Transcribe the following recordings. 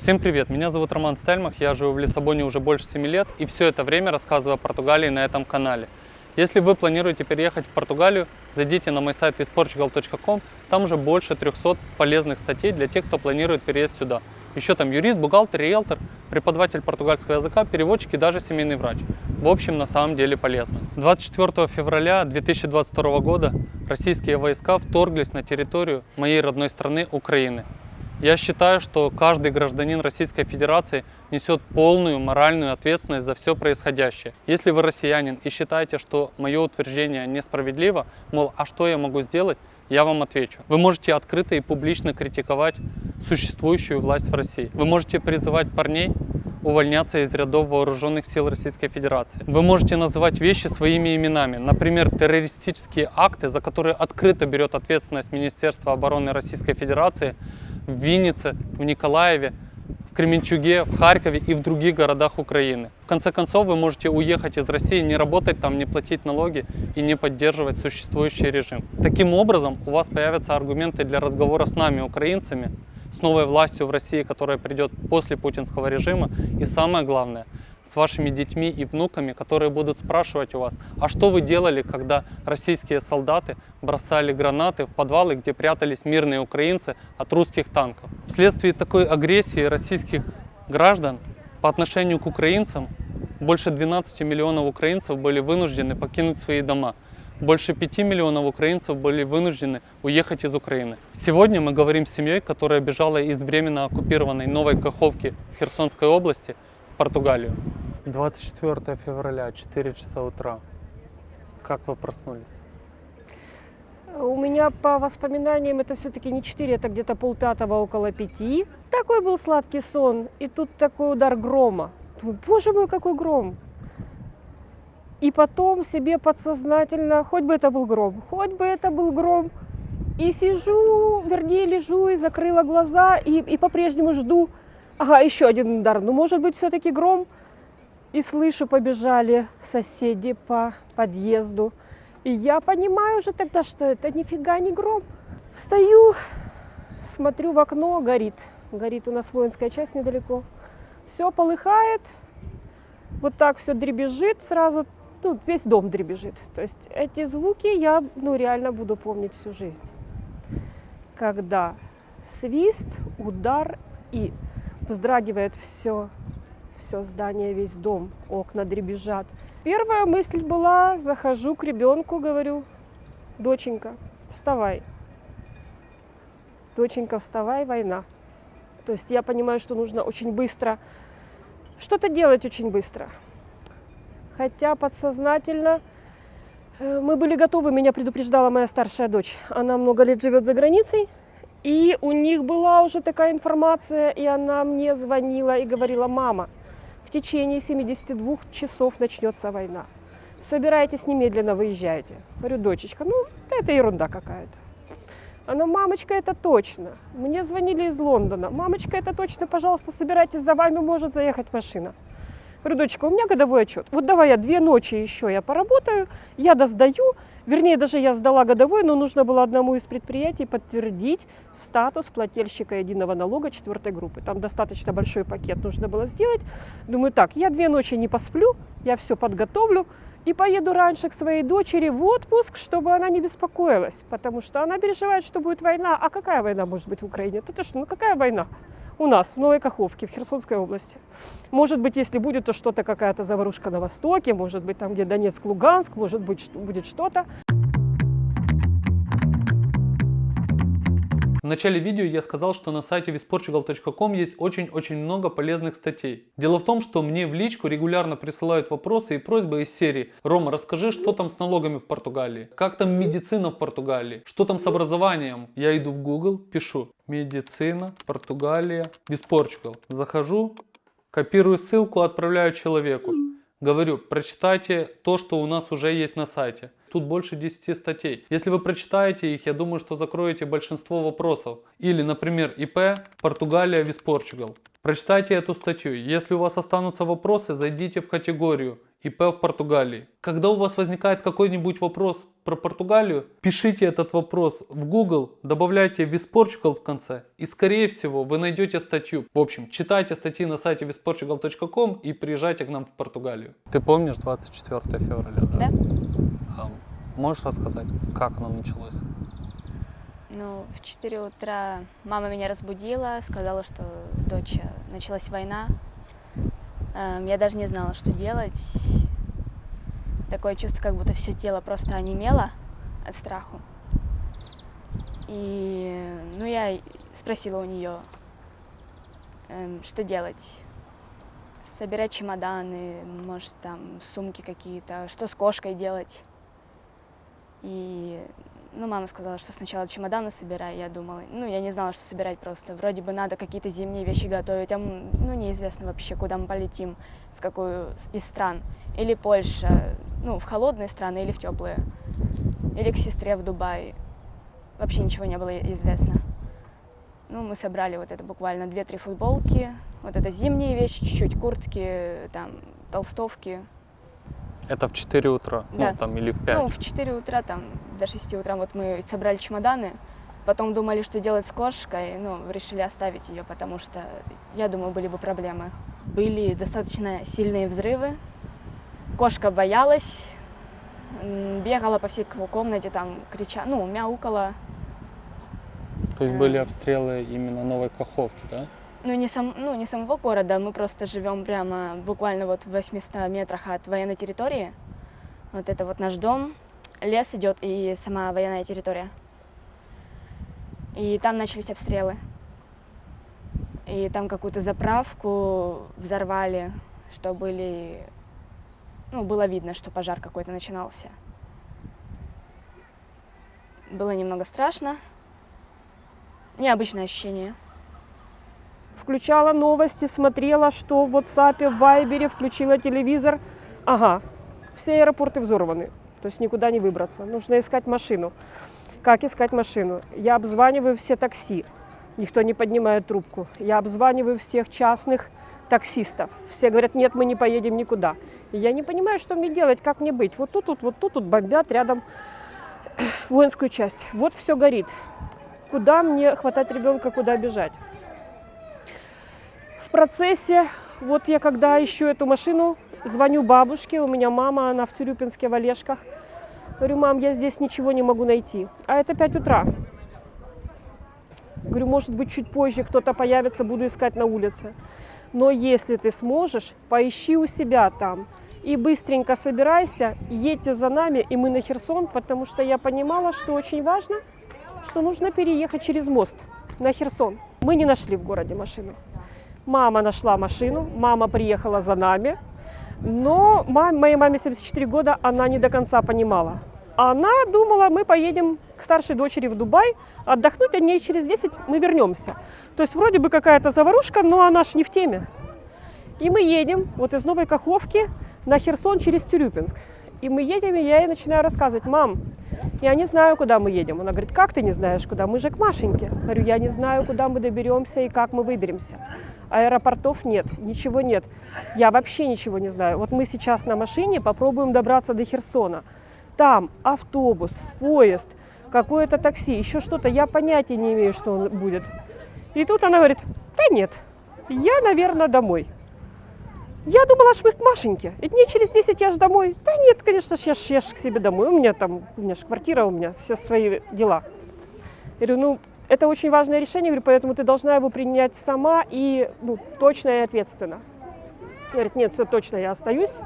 Всем привет, меня зовут Роман Стельмах, я живу в Лиссабоне уже больше 7 лет и все это время рассказываю о Португалии на этом канале. Если вы планируете переехать в Португалию, зайдите на мой сайт visportugal.com, там уже больше 300 полезных статей для тех, кто планирует переезд сюда. Еще там юрист, бухгалтер, риэлтор, преподаватель португальского языка, переводчик и даже семейный врач. В общем, на самом деле полезно. 24 февраля 2022 года российские войска вторглись на территорию моей родной страны Украины. Я считаю, что каждый гражданин Российской Федерации несет полную моральную ответственность за все происходящее. Если вы россиянин и считаете, что мое утверждение несправедливо, мол, а что я могу сделать, я вам отвечу. Вы можете открыто и публично критиковать существующую власть в России. Вы можете призывать парней увольняться из рядов вооруженных сил Российской Федерации. Вы можете называть вещи своими именами. Например, террористические акты, за которые открыто берет ответственность Министерство обороны Российской Федерации, в Виннице, в Николаеве, в Кременчуге, в Харькове и в других городах Украины. В конце концов, вы можете уехать из России, не работать там, не платить налоги и не поддерживать существующий режим. Таким образом, у вас появятся аргументы для разговора с нами, украинцами, с новой властью в России, которая придет после путинского режима. И самое главное – с вашими детьми и внуками, которые будут спрашивать у вас, а что вы делали, когда российские солдаты бросали гранаты в подвалы, где прятались мирные украинцы от русских танков. Вследствие такой агрессии российских граждан по отношению к украинцам больше 12 миллионов украинцев были вынуждены покинуть свои дома. Больше 5 миллионов украинцев были вынуждены уехать из Украины. Сегодня мы говорим с семьей, которая бежала из временно оккупированной Новой Каховки в Херсонской области Португалию. 24 февраля, 4 часа утра. Как вы проснулись? У меня по воспоминаниям это все-таки не 4, это где-то полпятого, около пяти. Такой был сладкий сон, и тут такой удар грома. Думаю, боже мой, какой гром! И потом себе подсознательно, хоть бы это был гром, хоть бы это был гром, и сижу, вернее, лежу и закрыла глаза, и, и по-прежнему жду. Ага, еще один удар. Ну, может быть, все-таки гром. И слышу, побежали соседи по подъезду. И я понимаю уже тогда, что это нифига не гром. Встаю, смотрю в окно, горит. Горит у нас воинская часть недалеко. Все полыхает, вот так все дребезжит сразу. Тут весь дом дребезжит. То есть эти звуки я ну, реально буду помнить всю жизнь. Когда свист, удар и вздрагивает все все здание, весь дом, окна дребезжат. Первая мысль была, захожу к ребенку, говорю, доченька, вставай. Доченька, вставай, война. То есть я понимаю, что нужно очень быстро что-то делать очень быстро. Хотя подсознательно э, мы были готовы, меня предупреждала моя старшая дочь. Она много лет живет за границей, и у них была уже такая информация, и она мне звонила и говорила, мама, в течение 72 часов начнется война. Собирайтесь немедленно, выезжайте. Говорю, дочечка, ну это ерунда какая-то. Она, мамочка, это точно. Мне звонили из Лондона. Мамочка, это точно, пожалуйста, собирайтесь, за вами может заехать машина. Говорю, дочка, у меня годовой отчет. Вот давай я две ночи еще я поработаю, я досдаю. Вернее, даже я сдала годовой, но нужно было одному из предприятий подтвердить статус плательщика единого налога четвертой группы. Там достаточно большой пакет нужно было сделать. Думаю, так, я две ночи не посплю, я все подготовлю и поеду раньше к своей дочери в отпуск, чтобы она не беспокоилась, потому что она переживает, что будет война. А какая война может быть в Украине? Это что, ну какая война? У нас, в Новой Каховке, в Херсонской области. Может быть, если будет, то что-то, какая-то заварушка на востоке, может быть, там, где Донецк, Луганск, может быть, будет что-то. В начале видео я сказал, что на сайте visportugal.com есть очень-очень много полезных статей. Дело в том, что мне в личку регулярно присылают вопросы и просьбы из серии «Рома, расскажи, что там с налогами в Португалии? Как там медицина в Португалии? Что там с образованием?» Я иду в Google, пишу «Медицина, Португалия, visportugal». Захожу, копирую ссылку, отправляю человеку. Говорю, прочитайте то, что у нас уже есть на сайте. Тут больше 10 статей. Если вы прочитаете их, я думаю, что закроете большинство вопросов. Или, например, ИП Португалия Виспорчугал. Прочитайте эту статью. Если у вас останутся вопросы, зайдите в категорию ИП в Португалии. Когда у вас возникает какой-нибудь вопрос про Португалию, пишите этот вопрос в Google, добавляйте visportugal в конце, и скорее всего вы найдете статью. В общем, читайте статьи на сайте visportugal.com и приезжайте к нам в Португалию. Ты помнишь 24 февраля, да? Да. Можешь рассказать, как оно началось? Ну, в 4 утра мама меня разбудила, сказала, что дочь, э, началась война. Эм, Я даже не знала, что делать. Такое чувство, как будто все тело просто онемело от страху. И, ну, я спросила у нее, эм, что делать. Собирать чемоданы, может, там, сумки какие-то, что с кошкой делать. И, ну, мама сказала, что сначала чемоданы собирай. Я думала, ну, я не знала, что собирать просто. Вроде бы надо какие-то зимние вещи готовить, а, ну, неизвестно вообще, куда мы полетим, в какую из стран. Или Польша, ну, в холодные страны или в теплые. Или к сестре в Дубай. Вообще ничего не было известно. Ну, мы собрали вот это буквально 2-3 футболки, вот это зимние вещи, чуть-чуть куртки, там, толстовки. Это в 4 утра, Да. ну там или в 5. Ну, в 4 утра, там, до 6 утра вот мы собрали чемоданы, потом думали, что делать с кошкой, ну, решили оставить ее, потому что, я думаю, были бы проблемы. Были достаточно сильные взрывы, кошка боялась, бегала по всей ко- комнате, там, крича, ну, мяукала. То есть э, были обстрелы именно Новой Каховки, да? Ну не, сам, ну, не самого города, мы просто живем прямо буквально вот в 800 метрах от военной территории. Вот это вот наш дом, лес идет и сама военная территория. И там начались обстрелы. И там какую-то заправку взорвали, что были... Ну, было видно, что пожар какой-то начинался. Было немного страшно. Необычное ощущение. Включала новости, смотрела, что в WhatsApp, в Viber, включила телевизор. Ага, все аэропорты взорваны. То есть никуда не выбраться. Нужно искать машину. Как искать машину? Я обзваниваю все такси. Никто не поднимает трубку. Я обзваниваю всех частных таксистов. Все говорят, нет, мы не поедем никуда. И я не понимаю, что мне делать, как мне быть. Вот тут, вот, вот тут, тут бомбят рядом воинскую часть. Вот все горит. Куда мне хватать ребенка, куда бежать? В процессе, вот я когда ищу эту машину, звоню бабушке, у меня мама, она в Тюрюпинске, в Олежках. Говорю, мам, я здесь ничего не могу найти. А это 5 утра. Говорю, может быть, чуть позже кто-то появится, буду искать на улице. Но если ты сможешь, поищи у себя там. И быстренько собирайся, едьте за нами, и мы на Херсон, потому что я понимала, что очень важно, что нужно переехать через мост на Херсон. Мы не нашли в городе машину. Мама нашла машину, мама приехала за нами, но мам- моей маме 74 года, она не до конца понимала. Она думала, мы поедем к старшей дочери в Дубай, отдохнуть, а дней через 10 мы вернемся. То есть вроде бы какая-то заварушка, но она ж не в теме. И мы едем вот из Новой Каховки на Херсон через Тюрюпинск. И мы едем, и я ей начинаю рассказывать, мам, я не знаю, куда мы едем. Она говорит, как ты не знаешь, куда? Мы же к Машеньке. Говорю, я не знаю, куда мы доберемся и как мы выберемся. Аэропортов нет, ничего нет. Я вообще ничего не знаю. Вот мы сейчас на машине попробуем добраться до Херсона. Там автобус, поезд, какое-то такси, еще что-то. Я понятия не имею, что он будет. И тут она говорит, да нет, я, наверное, домой. Я думала, что Машеньке. И дней через 10 я же домой. Да нет, конечно, я ж, я ж к себе домой. У меня там, у меня же квартира, у меня все свои дела. Я говорю, ну, это очень важное решение, говорю, поэтому ты должна его принять сама и ну, точно и ответственно. Говорит, нет, все точно, я остаюсь.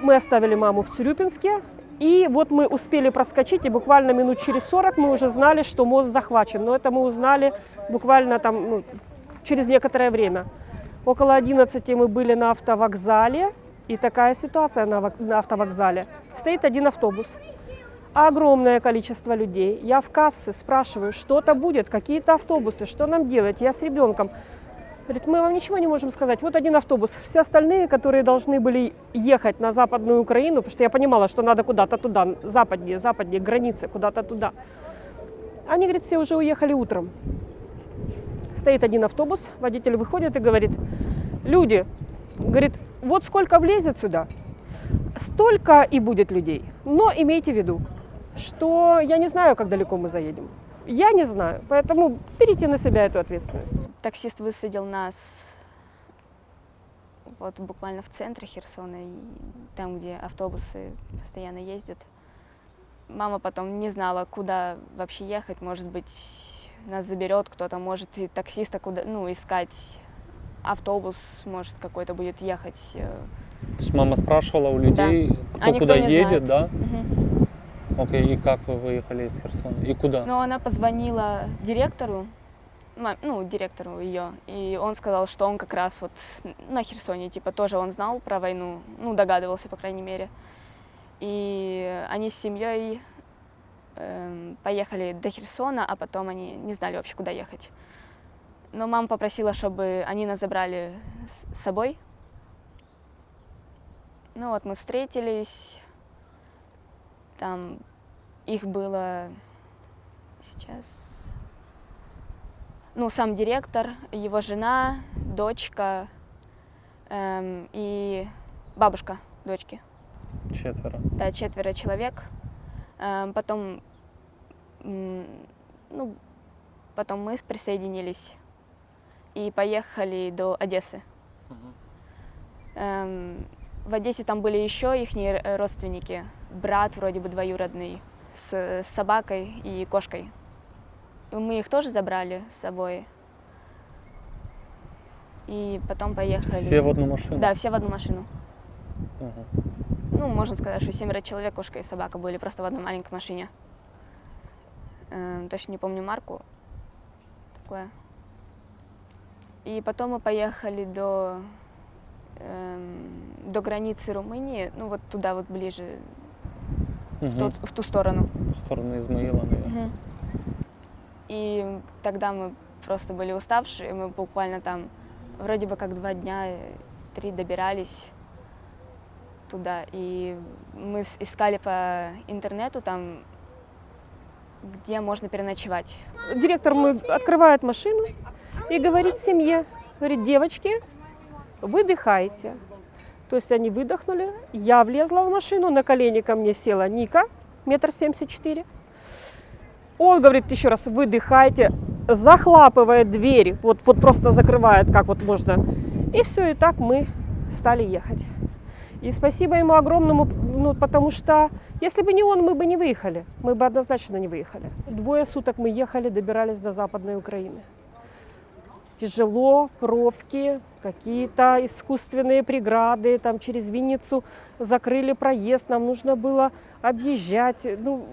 Мы оставили маму в Цюрюпинске, и вот мы успели проскочить, и буквально минут через 40 мы уже знали, что мост захвачен. Но это мы узнали буквально там ну, через некоторое время. Около 11 мы были на автовокзале, и такая ситуация на, вок- на автовокзале. Стоит один автобус, огромное количество людей. Я в кассе спрашиваю, что-то будет, какие-то автобусы, что нам делать? Я с ребенком. Говорит, мы вам ничего не можем сказать. Вот один автобус. Все остальные, которые должны были ехать на Западную Украину, потому что я понимала, что надо куда-то туда, западнее, западнее, границы, куда-то туда. Они, говорит, все уже уехали утром. Стоит один автобус, водитель выходит и говорит, люди, говорит, вот сколько влезет сюда, столько и будет людей. Но имейте в виду, что я не знаю, как далеко мы заедем. Я не знаю, поэтому берите на себя эту ответственность. Таксист высадил нас вот буквально в центре Херсона, там, где автобусы постоянно ездят. Мама потом не знала, куда вообще ехать. Может быть, нас заберет кто-то, может и таксиста куда, ну, искать. Автобус, может, какой-то будет ехать. э, То есть мама спрашивала у людей, кто А куда едет, знает. да? Мгм. Окей, и как вы выехали из Херсона? И куда? Но она позвонила директору, ну, директору ее, и он сказал, что он как раз вот на Херсоне, типа, тоже он знал про войну, ну, догадывался, по крайней мере. И они с семьей поехали до Херсона, а потом они не знали вообще, куда ехать. Но мама попросила, чтобы они нас забрали с собой. Ну вот мы встретились, там их было сейчас, ну, сам директор, его жена, дочка эм, и бабушка дочки. Четверо. Да, четверо человек. Эм, потом, ну, потом мы присоединились и поехали до Одессы. Эм, в Одессе там были еще их родственники, брат вроде бы двоюродный, с, собакой и кошкой. Мы их тоже забрали с собой. И потом поехали. Все в одну машину? Да, все в одну машину. Мгм. Ну, можно сказать, что семеро человек, кошка и собака были просто в одной маленькой машине. Эм, точно не помню марку. Такое. И потом мы поехали до, эм, до границы Румынии, ну вот туда вот ближе, в, Мгм. тот- в ту сторону. В сторону Измаила, наверное. Мгм. И тогда мы просто были уставшие, мы буквально там вроде бы как два дня, э, три добирались туда. И мы искали по интернету там, где можно переночевать. Директор мой открывает машину и говорит семье, говорит, девочки, выдыхайте. То есть они выдохнули, я влезла в машину, на колени ко мне села Ника, метр семьдесят четыре. Он говорит еще раз, выдыхайте, захлапывает двери, вот, вот просто закрывает, как вот можно. И все, и так мы стали ехать. И спасибо ему огромному, ну, потому что если бы не он, мы бы не выехали. Мы бы однозначно не выехали. Двое суток мы ехали, добирались до Западной Украины. Тяжело, пробки, какие-то искусственные преграды, там через Винницу закрыли проезд, нам нужно было объезжать. Ну,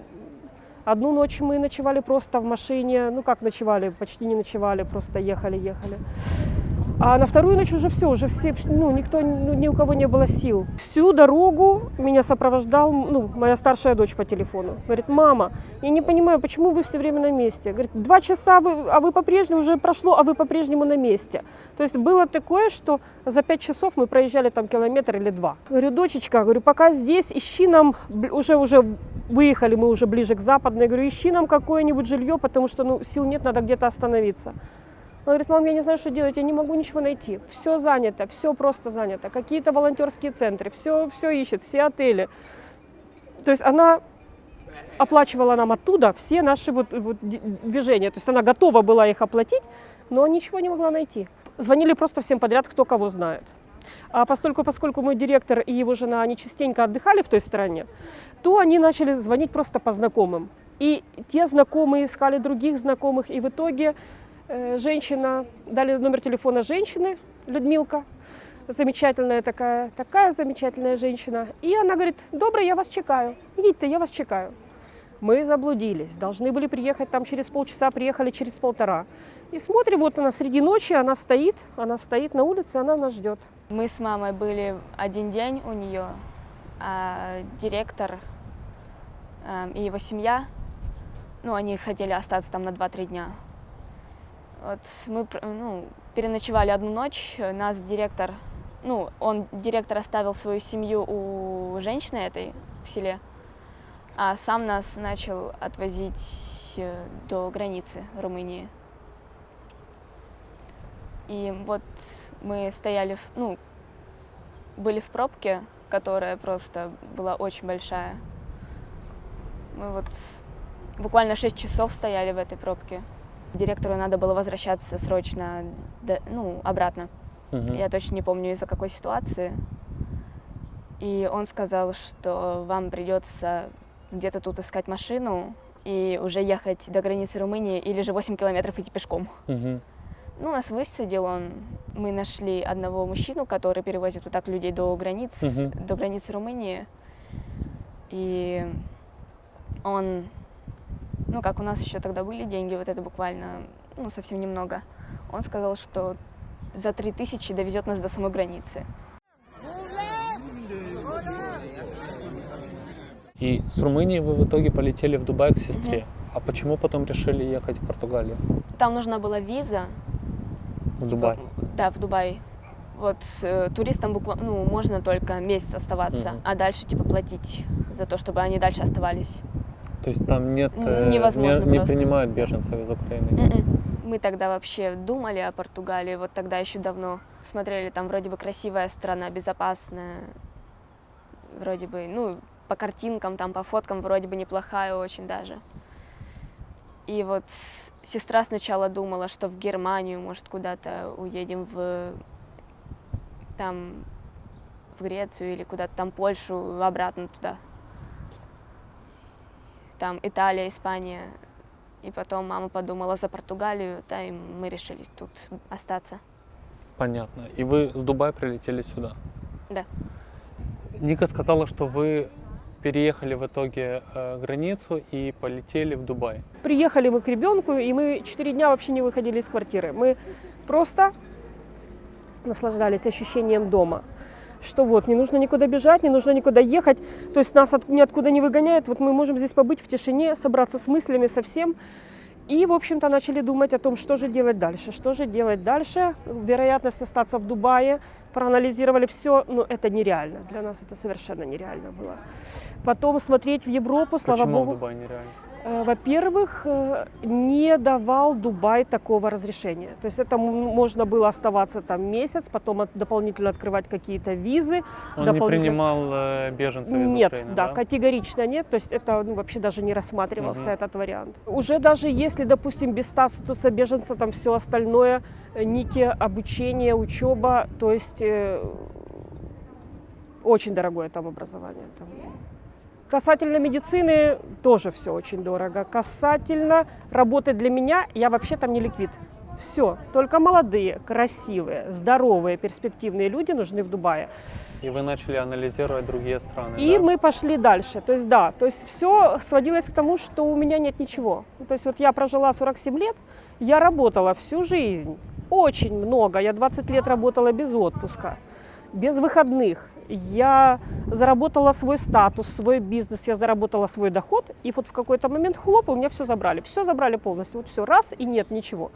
одну ночь мы ночевали просто в машине, ну как ночевали, почти не ночевали, просто ехали-ехали. А на вторую ночь уже все, уже все, ну, никто, ну, ни у кого не было сил. Всю дорогу меня сопровождал, ну, моя старшая дочь по телефону. Говорит, мама, я не понимаю, почему вы все время на месте? Говорит, два часа, вы, а вы по-прежнему, уже прошло, а вы по-прежнему на месте. То есть было такое, что за пять часов мы проезжали там километр или два. Говорю, дочечка, говорю, пока здесь, ищи нам, уже, уже выехали мы уже ближе к западной, говорю, ищи нам какое-нибудь жилье, потому что, ну, сил нет, надо где-то остановиться. Он говорит, мам, я не знаю, что делать, я не могу ничего найти. Все занято, все просто занято. Какие-то волонтерские центры, все, все ищет, все отели. То есть она оплачивала нам оттуда все наши вот, вот движения. То есть она готова была их оплатить, но ничего не могла найти. Звонили просто всем подряд, кто кого знает. А постольку, поскольку мой директор и его жена, они частенько отдыхали в той стране, то они начали звонить просто по знакомым. И те знакомые искали других знакомых, и в итоге женщина, дали номер телефона женщины, Людмилка, замечательная такая, такая замечательная женщина. И она говорит, добрый, я вас чекаю, идите, я вас чекаю. Мы заблудились, должны были приехать там через полчаса, приехали через полтора. И смотрим, вот она среди ночи, она стоит, она стоит на улице, она нас ждет. Мы с мамой были один день у нее, а директор эм, и его семья, ну, они хотели остаться там на 2-3 дня. Вот мы ну, переночевали одну ночь, нас директор, ну, он, директор оставил свою семью у женщины этой в селе, а сам нас начал отвозить э, до границы Румынии. И вот мы стояли, в- ну, были в пробке которая просто была очень большая. Мы вот буквально 6 часов стояли в этой пробке. Директору надо было возвращаться срочно ну, обратно. Мгм. Я точно не помню из-за какой ситуации. И он сказал, что вам придется где-то тут искать машину и уже ехать до границы Румынии или же 8 километров идти пешком. Мгм. Ну, нас высадил он. Мы нашли одного мужчину, который перевозит вот так людей до границ, Мгм. до границы Румынии. И он, ну, как у нас еще тогда были деньги, вот это буквально, ну, совсем немного. Он сказал, что за 3000 довезет нас до самой границы. И с Румынии вы в итоге полетели в Дубай к сестре. А почему потом решили ехать в Португалию? Там нужна была виза. В Дубай. Да, в Дубай. Вот э, туристам буквально, ну, можно только месяц оставаться, Мгм. а дальше типа платить за то, чтобы они дальше оставались. То есть там нет, э, невозможно не, не принимают беженцев из Украины. Мгм. Мы тогда вообще думали о Португалии, вот тогда еще давно смотрели, там вроде бы красивая страна, безопасная, вроде бы, ну, по картинкам, там, по фоткам вроде бы неплохая очень даже. И вот сестра сначала думала, что в Германию, может, куда-то уедем в, там, в Грецию или куда-то там Польшу, обратно туда. Там Италия, Испания. И потом мама подумала за Португалию, да, и мы решили тут остаться. Понятно. И вы с Дубая прилетели сюда? Да. Ника сказала, что вы переехали в итоге э, границу и полетели в Дубай. Приехали мы к ребенку, и мы четыре дня вообще не выходили из квартиры. Мы просто наслаждались ощущением дома. Что вот, не нужно никуда бежать, не нужно никуда ехать. То есть нас от, ниоткуда не выгоняет. Вот мы можем здесь побыть в тишине, собраться с мыслями совсем. И, в общем-то, начали думать о том, что же делать дальше. Что же делать дальше? Вероятность остаться в Дубае. Проанализировали все, но это нереально. Для нас это совершенно нереально было. Потом смотреть в Европу, слава Почему богу. в Дубае нереально? Э, Во-первых, э, не давал Дубай такого разрешения. То есть это можно было оставаться там месяц, потом от- дополнительно открывать какие-то визы. Он не дополнительно- принимал э, беженцев из Нет, Украины, да, категорично нет. То есть это ну, вообще даже не рассматривался Мгм. этот вариант. Уже даже если, допустим, без статуса беженца, там все остальное, ники, обучение, учеба, то есть э, очень дорогое там образование. Там. Касательно медицины тоже все очень дорого. Касательно работы для меня, я вообще там не ликвид. Все, только молодые, красивые, здоровые, перспективные люди нужны в Дубае. И вы начали анализировать другие страны, И да? мы пошли дальше. То есть да, то есть все сводилось к тому, что у меня нет ничего. Ну, То есть вот я прожила 47 лет, я работала всю жизнь, очень много. Я 20 лет работала без отпуска, без выходных. Я заработала свой статус, свой бизнес, я заработала свой доход, и вот в какой-то момент хлоп, и у меня все забрали. Все забрали полностью, вот все, раз, и нет ничего.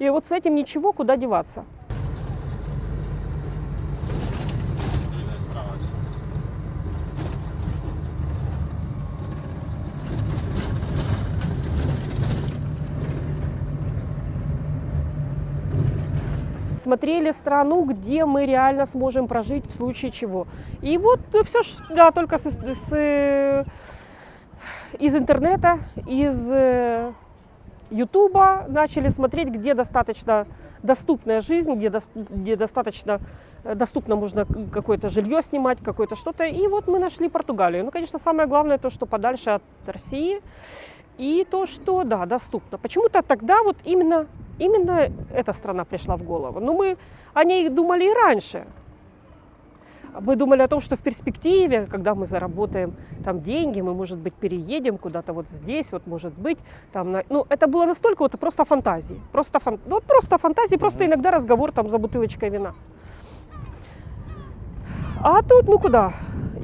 И вот с этим ничего, куда деваться. Смотрели страну, где мы реально сможем прожить в случае чего. И вот все, да, только с, с, э, из интернета, из э, Ютуба начали смотреть, где достаточно доступная жизнь, где, дос- где достаточно э, доступно можно какое-то жилье снимать, какое-то что-то. И вот мы нашли Португалию. Ну, конечно, самое главное то, что подальше от России. И то, что, да, доступно. Почему-то тогда вот именно, именно эта страна пришла в голову. Но мы о ней думали и раньше. Мы думали о том, что в перспективе, когда мы заработаем там деньги, мы, может быть, переедем куда-то вот здесь, вот, может быть, там, на- ну, это было настолько вот просто фантазии, просто, фан... ну, просто фантазии, просто иногда разговор там за бутылочкой вина. А тут, ну куда?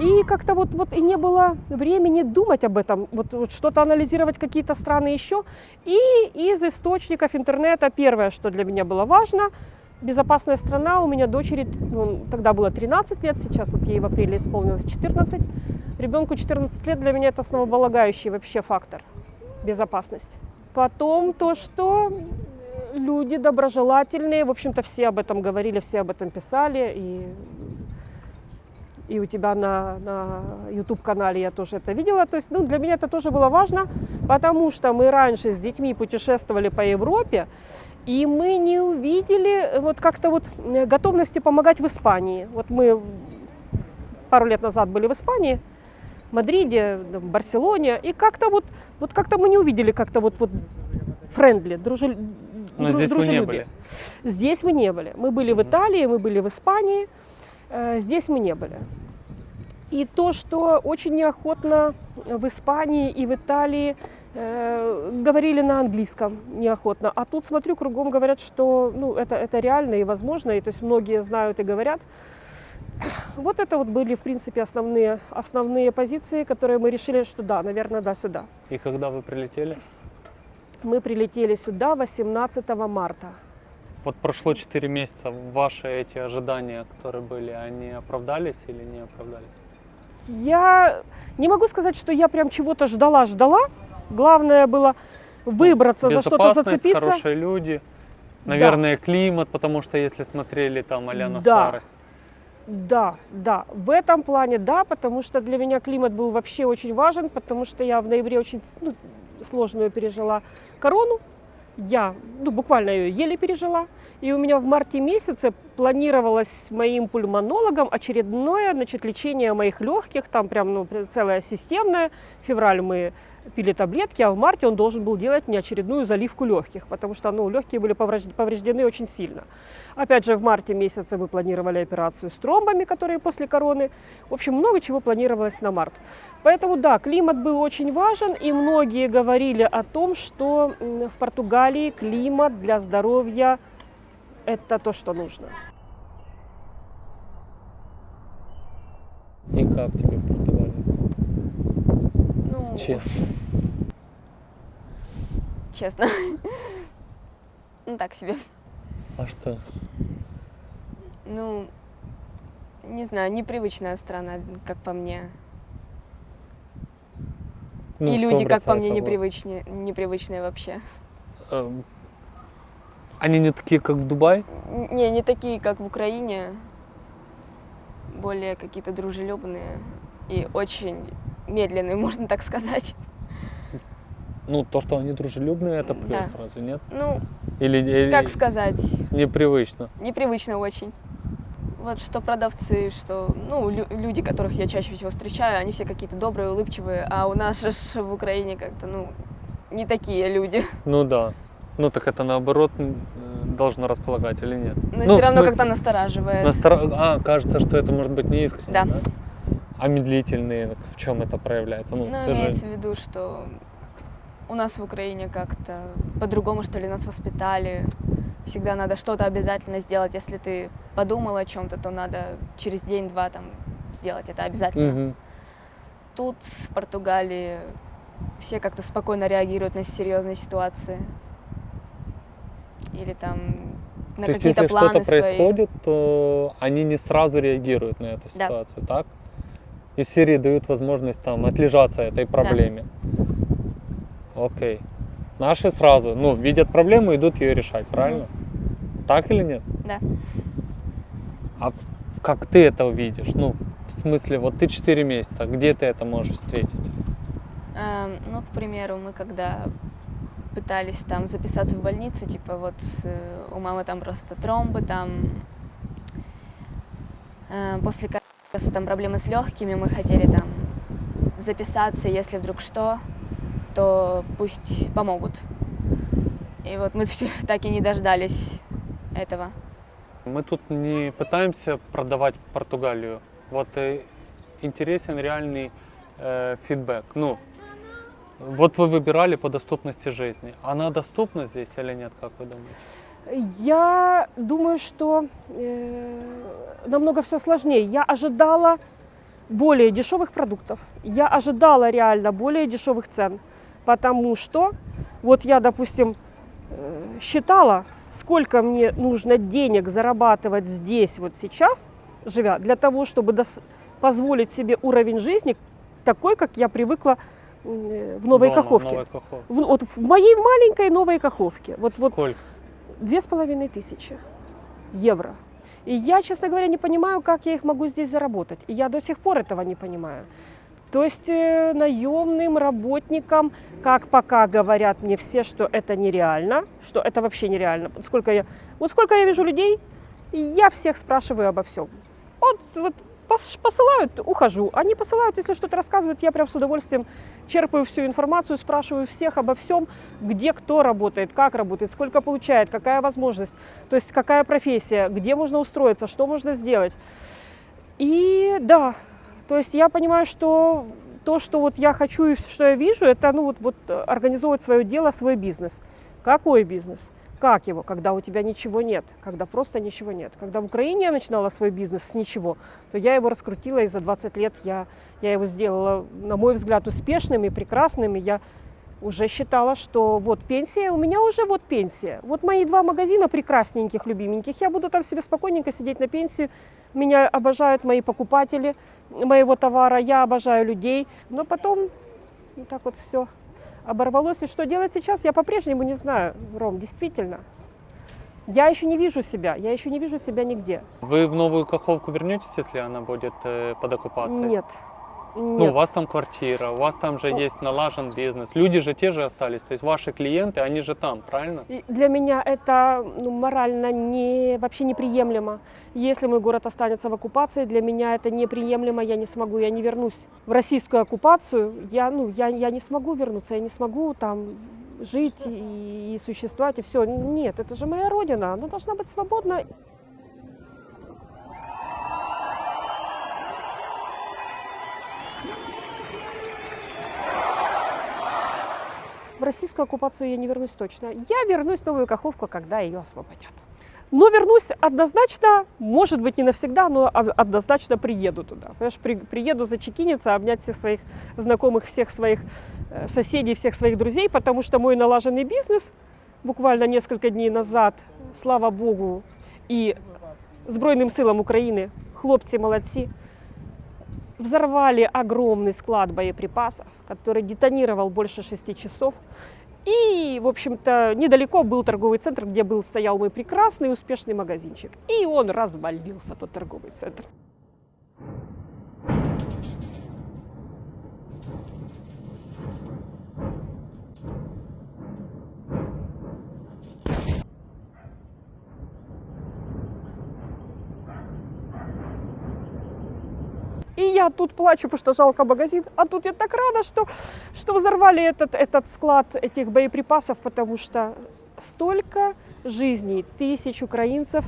И как-то вот, вот и не было времени думать об этом, вот, вот что-то анализировать, какие-то страны еще. И из источников интернета первое, что для меня было важно, безопасная страна. У меня дочери, ну, тогда было 13 лет, сейчас вот ей в апреле исполнилось 14. Ребенку 14 лет для меня это основополагающий вообще фактор безопасность. Потом то, что люди доброжелательные, в общем-то все об этом говорили, все об этом писали, и и у тебя на, на YouTube-канале я тоже это видела. То есть ну, для меня это тоже было важно, потому что мы раньше с детьми путешествовали по Европе, и мы не увидели вот как-то вот э, готовности помогать в Испании. Вот мы пару лет назад были в Испании, в Мадриде, в Барселоне, и как-то вот, вот как-то мы не увидели как-то вот, вот friendly, дружелюбие. Но здесь вы не были. Здесь мы не были. Мы были в Италии, мы были в Испании, э, здесь мы не были. И то, что очень неохотно в Испании и в Италии э, говорили на английском неохотно. А тут смотрю, кругом говорят, что ну, это, это реально и возможно, и то есть многие знают и говорят. Вот это вот были, в принципе, основные, основные позиции, которые мы решили, что да, наверное, да, сюда. И когда вы прилетели? Мы прилетели сюда 18 марта. Вот прошло 4 месяца, ваши эти ожидания, которые были, они оправдались или не оправдались? Я не могу сказать, что я прям чего-то ждала-ждала. Главное было выбраться, за что-то зацепиться. хорошие люди, наверное, климат, потому что если смотрели там а на Да. старость. Да, да, в этом плане да, потому что для меня климат был вообще очень важен, потому что я в ноябре очень ну, сложную пережила корону. Я ну, буквально ее еле пережила. И у меня в марте месяце планировалось моим пульмонологом очередное значит, лечение моих легких, там прям ну, целое системное. Февраль мы пили таблетки, а в марте он должен был делать мне очередную заливку легких, потому что ну, легкие были поврежд- повреждены очень сильно. Опять же, в марте месяце мы планировали операцию с тромбами, которые после короны. В общем, много чего планировалось на март. Поэтому да, климат был очень важен, и многие говорили о том, что в Португалии климат для здоровья – это то, что нужно. И как тебе? Ну, Честно. честно. Ну, так себе. А что? Ну, не знаю, непривычная страна, как по мне. Ну, И люди, как по мне, непривычные, непривычные вообще. Эм, Они не такие, как в Дубае? Не, не такие, как в Украине. Более какие-то дружелюбные и очень медленные, можно так сказать. Ну, то, что они дружелюбные, это плюс Да. сразу, нет? Ну, Или, или как сказать, непривычно? непривычно очень. Вот что продавцы, что ну, лю- люди, которых я чаще всего встречаю, они все какие-то добрые, улыбчивые, а у нас же в Украине как-то, ну, не такие люди. Ну да. Ну так это наоборот э, должно располагать или нет? Но Ну, все равно как-то настораживает. настро- А, кажется, что это может быть не искренне, Да. А медлительные, в чем это проявляется? Ну, Ну, ты же- имеется в виду, что у нас в Украине как-то по-другому, что ли, нас воспитали. Всегда надо что-то обязательно сделать. Если ты подумал о чем-то, то надо через день-два там сделать это обязательно. Мгм. Тут, в Португалии, все как-то спокойно реагируют на серьезные ситуации. Или там на То есть, какие-то если планы что-то происходит, то они не сразу реагируют на эту Да. ситуацию, так? Из серии дают возможность там отлежаться этой проблеме. Окей. Наши сразу, ну, видят проблему, идут ее решать, правильно? Так или нет? Да. А как ты это увидишь? Ну, в смысле, вот ты 4 месяца, где ты это можешь встретить? Эм, ну, к примеру, мы когда пытались там записаться в больницу, типа вот э, у мамы там просто тромбы, там э, после коронавируса там проблемы с легкими, мы хотели там записаться, если вдруг что, то пусть помогут. И вот мы все так и не дождались этого. Мы тут не пытаемся продавать Португалию. Вот э, интересен реальный э, фидбэк. Ну, вот вы выбирали по доступности жизни. Она доступна здесь или нет, как вы думаете? Я думаю, что э, намного все сложнее. Я ожидала более дешевых продуктов. Я ожидала реально более дешевых цен. Потому что вот я, допустим, э, считала, сколько мне нужно денег зарабатывать здесь, вот сейчас, живя, для того, чтобы позволить себе уровень жизни такой, как я привыкла э, в Новой Дома, в Каховке. Новой Каховке. В- вот в моей маленькой Новой Каховке. Вот, вот Сколько? Две с половиной тысячи евро. И я, честно говоря, не понимаю, как я их могу здесь заработать. И я до сих пор этого не понимаю. То есть э, наемным работникам, как пока говорят мне все, что это нереально, что это вообще нереально. Сколько я, вот сколько я вижу людей, я всех спрашиваю обо всем. Вот, вот посылают, ухожу. Они посылают, если что-то рассказывают, я прям с удовольствием черпаю всю информацию, спрашиваю всех обо всем, где кто работает, как работает, сколько получает, какая возможность, то есть какая профессия, где можно устроиться, что можно сделать. И да, то есть я понимаю, что то, что вот я хочу и что я вижу, это ну вот, вот э, организовывать свое дело, свой бизнес. Какой бизнес? Как его? Когда у тебя ничего нет, когда просто ничего нет. Когда в Украине я начинала свой бизнес с ничего, то я его раскрутила, и за 20 лет я, я его сделала, на мой взгляд, успешным и прекрасным. И я уже считала, что вот пенсия, у меня уже вот пенсия. Вот мои два магазина прекрасненьких, любименьких, я буду там себе спокойненько сидеть на пенсию. Меня обожают мои покупатели моего товара, я обожаю людей. Но потом вот так вот все оборвалось. И что делать сейчас, я по-прежнему не знаю, Ром, действительно. Я еще не вижу себя, я еще не вижу себя нигде. Вы в новую Каховку вернетесь, если она будет э, под оккупацией? Нет. Ну, у вас там квартира, у вас там же Ну. есть налажен бизнес. Люди же те же остались, то есть ваши клиенты, они же там, правильно? И Для меня это ну, морально не, вообще неприемлемо. Если мой город останется в оккупации, для меня это неприемлемо, я не смогу, я не вернусь. В российскую оккупацию я, ну, я, я не смогу вернуться, я не смогу там жить и, и существовать, и все. Нет, это же моя родина, она должна быть свободна. В российскую оккупацию я не вернусь точно. Я вернусь в Новую Каховку, когда ее освободят. Но вернусь однозначно, может быть не навсегда, но о- однозначно приеду туда. Понимаешь, при- приеду зачекиниться, обнять всех своих знакомых, всех своих э, соседей, всех своих друзей, потому что мой налаженный бизнес буквально несколько дней назад, слава Богу, и Збройным силам України, хлопці молодці, взорвали огромный склад боеприпасов, который детонировал больше шести часов. И, в общем-то, недалеко был торговый центр, где был стоял мой прекрасный успешный магазинчик. И он развалился, тот торговый центр. И я тут плачу, потому что жалко магазин. А тут я так рада, что, что взорвали этот, этот склад этих боеприпасов, потому что столько жизней, тысяч украинцев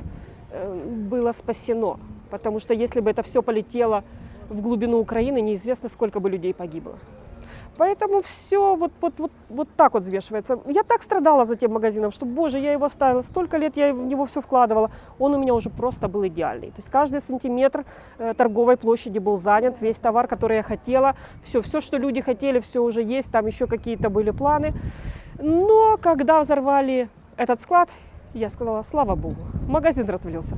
э, было спасено. Потому что если бы это все полетело в глубину Украины, неизвестно, сколько бы людей погибло. Поэтому все вот, вот, вот, вот так вот взвешивается. Я так страдала за тем магазином, что, боже, я его оставила, столько лет я в него все вкладывала. Он у меня уже просто был идеальный. То есть каждый сантиметр э, торговой площади был занят, весь товар, который я хотела, все, все, что люди хотели, все уже есть, там еще какие-то были планы. Но когда взорвали этот склад, я сказала, слава богу, магазин развалился.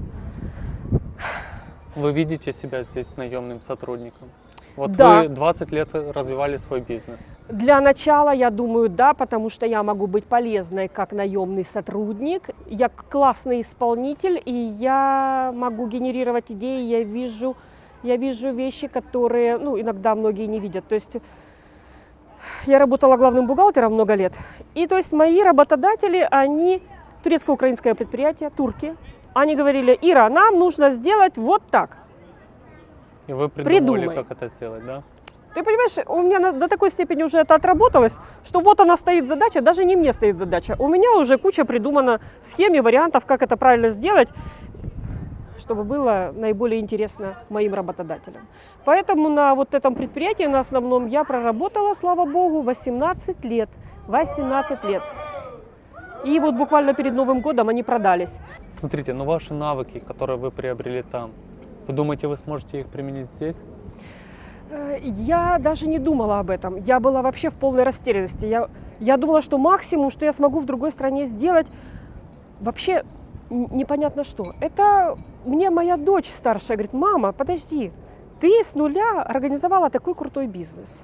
Вы видите себя здесь наемным сотрудником? Вот Да. вы 20 лет развивали свой бизнес. Для начала, я думаю, да, потому что я могу быть полезной как наемный сотрудник, я классный исполнитель, и я могу генерировать идеи, я вижу, я вижу вещи, которые, ну, иногда многие не видят. То есть я работала главным бухгалтером много лет, и то есть мои работодатели, они турецко-украинское предприятие, турки, они говорили, Ира, нам нужно сделать вот так. И вы придумали, Придумай. как это сделать, да? Ты понимаешь, у меня до такой степени уже это отработалось, что вот она стоит задача, даже не мне стоит задача. У меня уже куча придумана схем и вариантов, как это правильно сделать, чтобы было наиболее интересно моим работодателям. Поэтому на вот этом предприятии, на основном, я проработала, слава богу, 18 лет. 18 лет. И вот буквально перед Новым годом они продались. Смотрите, но ваши навыки, которые вы приобрели там, вы думаете, вы сможете их применить здесь? Э, Я даже не думала об этом. Я была вообще в полной растерянности. Я, я думала, что максимум, что я смогу в другой стране сделать, вообще непонятно что. Это мне моя дочь старшая говорит, мама, подожди, ты с нуля организовала такой крутой бизнес.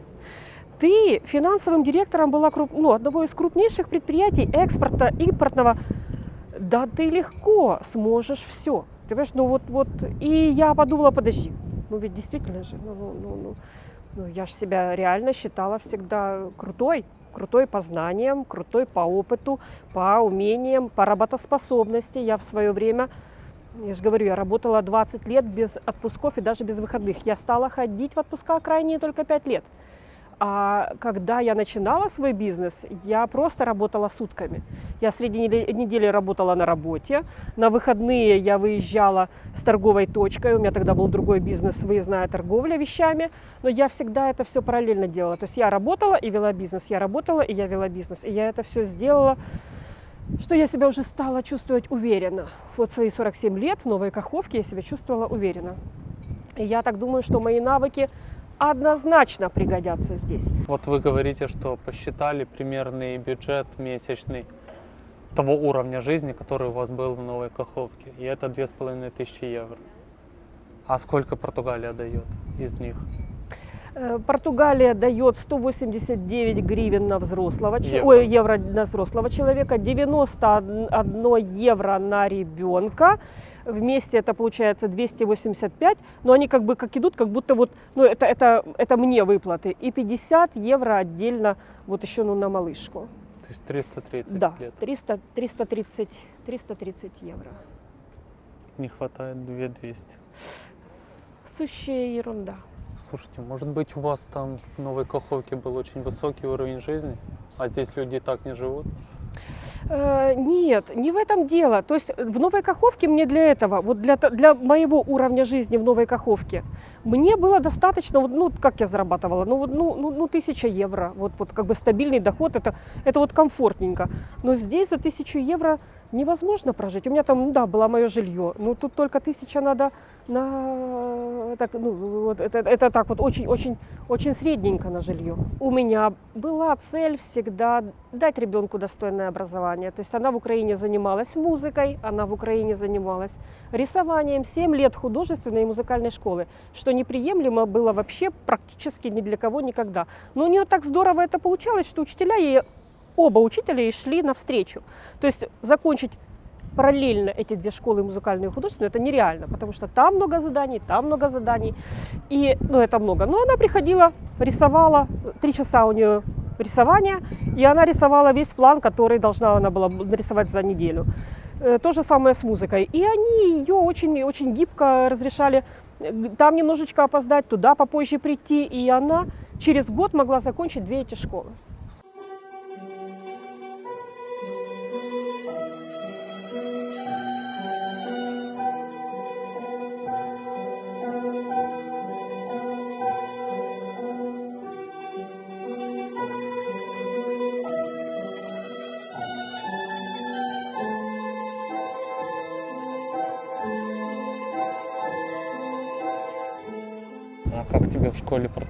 Ты финансовым директором была круп- ну, одного из крупнейших предприятий экспорта, импортного. Да ты легко сможешь все. Понимаешь? Ну вот, вот, и я подумала, подожди, ну ведь действительно же, ну, ну, ну, ну, ну я же себя реально считала всегда крутой, крутой по знаниям, крутой по опыту, по умениям, по работоспособности. Я в свое время, я же говорю, я работала 20 лет без отпусков и даже без выходных. Я стала ходить в отпуска крайние только 5 лет. А когда я начинала свой бизнес, я просто работала сутками. Я среди недели работала на работе, на выходные я выезжала с торговой точкой, у меня тогда был другой бизнес, выездная торговля вещами, но я всегда это все параллельно делала. То есть я работала и вела бизнес, я работала и я вела бизнес, и я это все сделала что я себя уже стала чувствовать уверенно. Вот свои 47 лет в Новой Каховке я себя чувствовала уверенно. И я так думаю, что мои навыки однозначно пригодятся здесь. Вот вы говорите, что посчитали примерный бюджет месячный того уровня жизни, который у вас был в Новой Каховке, и это две с половиной тысячи евро. А сколько Португалия дает из них? Э, Португалия дает 189 гривен на взрослого, евро. Ой, евро на взрослого человека, 91 евро на ребенка. Вместе это получается 285, но они как бы как идут, как будто вот, ну это, это, это мне выплаты. И 50 евро отдельно вот еще ну, на малышку. То есть 330 Да, лет. 300, 330, 330 евро. Не хватает 2200. Сущая ерунда. Слушайте, может быть у вас там в Новой Каховке был очень высокий уровень жизни, а здесь люди так не живут? Э, Нет, не в этом дело. То есть в Новой Каховке мне для этого, вот для, для моего уровня жизни в Новой Каховке, мне было достаточно, вот, ну, как я зарабатывала, ну, ну, ну, ну, тысяча евро, вот, вот как бы стабильный доход, это, это вот комфортненько. Но здесь за тысячу евро невозможно прожить. У меня там, ну да, было мое жилье, но тут только тысяча надо на, так, ну, вот, это, это так вот очень, очень, очень средненько на жилье. У меня была цель всегда дать ребенку достойное образование. То есть она в Украине занималась музыкой, она в Украине занималась рисованием, 7 лет художественной и музыкальной школы, что неприемлемо было вообще практически ни для кого никогда. Но у нее так здорово это получалось, что учителя ей, оба учителя ей шли навстречу. То есть закончить параллельно эти две школы музыкальную и художественную, это нереально, потому что там много заданий, там много заданий, и, ну, это много. Но она приходила, рисовала, три часа у нее рисования, и она рисовала весь план, который должна она была нарисовать за неделю. Э, То же самое с музыкой. И они ее очень-очень гибко разрешали там немножечко опоздать, туда попозже прийти, и она через год могла закончить две эти школы.